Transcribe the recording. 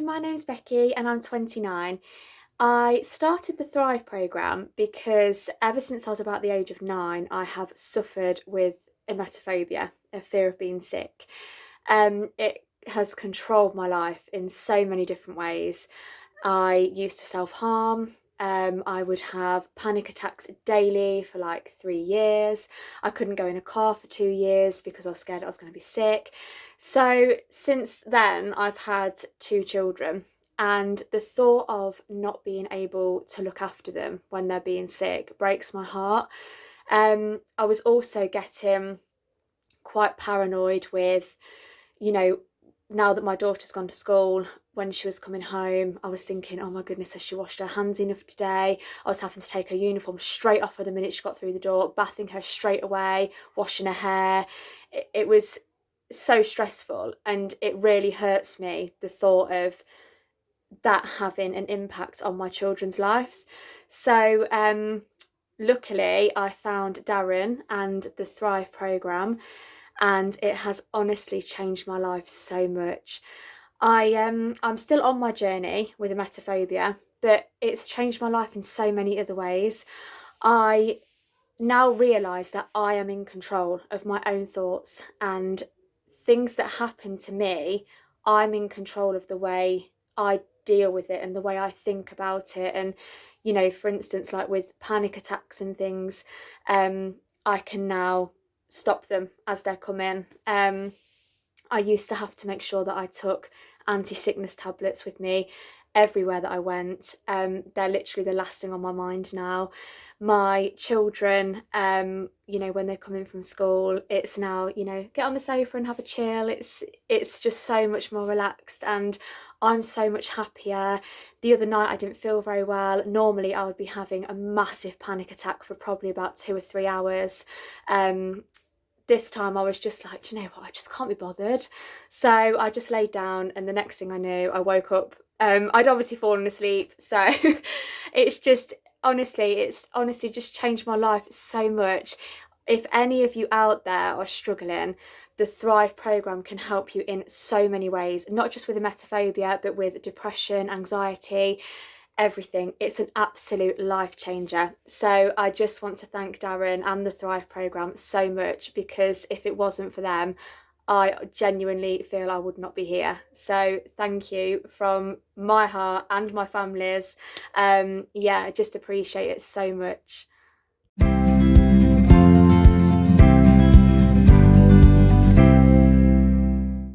My name's Becky and I'm 29. I started the Thrive programme because ever since I was about the age of nine, I have suffered with emetophobia, a fear of being sick. Um, it has controlled my life in so many different ways. I used to self-harm, um, I would have panic attacks daily for like three years. I couldn't go in a car for two years because I was scared I was going to be sick. So since then, I've had two children, and the thought of not being able to look after them when they're being sick breaks my heart. Um, I was also getting quite paranoid with, you know, now that my daughter's gone to school, when she was coming home, I was thinking, oh my goodness, has she washed her hands enough today? I was having to take her uniform straight off her the minute she got through the door, bathing her straight away, washing her hair. It, it was so stressful and it really hurts me, the thought of that having an impact on my children's lives. So um, luckily I found Darren and the Thrive programme and it has honestly changed my life so much. I um I'm still on my journey with emetophobia, but it's changed my life in so many other ways. I now realise that I am in control of my own thoughts and things that happen to me, I'm in control of the way I deal with it and the way I think about it. And, you know, for instance, like with panic attacks and things, um, I can now stop them as they're coming. Um, I used to have to make sure that I took anti-sickness tablets with me everywhere that I went. Um, they're literally the last thing on my mind now. My children, um, you know, when they're coming from school, it's now, you know, get on the sofa and have a chill. It's it's just so much more relaxed and I'm so much happier. The other night I didn't feel very well. Normally I would be having a massive panic attack for probably about two or three hours. Um, this time I was just like, you know what, I just can't be bothered. So I just laid down and the next thing I knew, I woke up. Um, I'd obviously fallen asleep. So it's just, honestly, it's honestly just changed my life so much. If any of you out there are struggling, the Thrive programme can help you in so many ways, not just with emetophobia, but with depression, anxiety, everything. It's an absolute life changer. So I just want to thank Darren and the Thrive programme so much because if it wasn't for them, I genuinely feel I would not be here. So thank you from my heart and my family's. Um, yeah, I just appreciate it so much.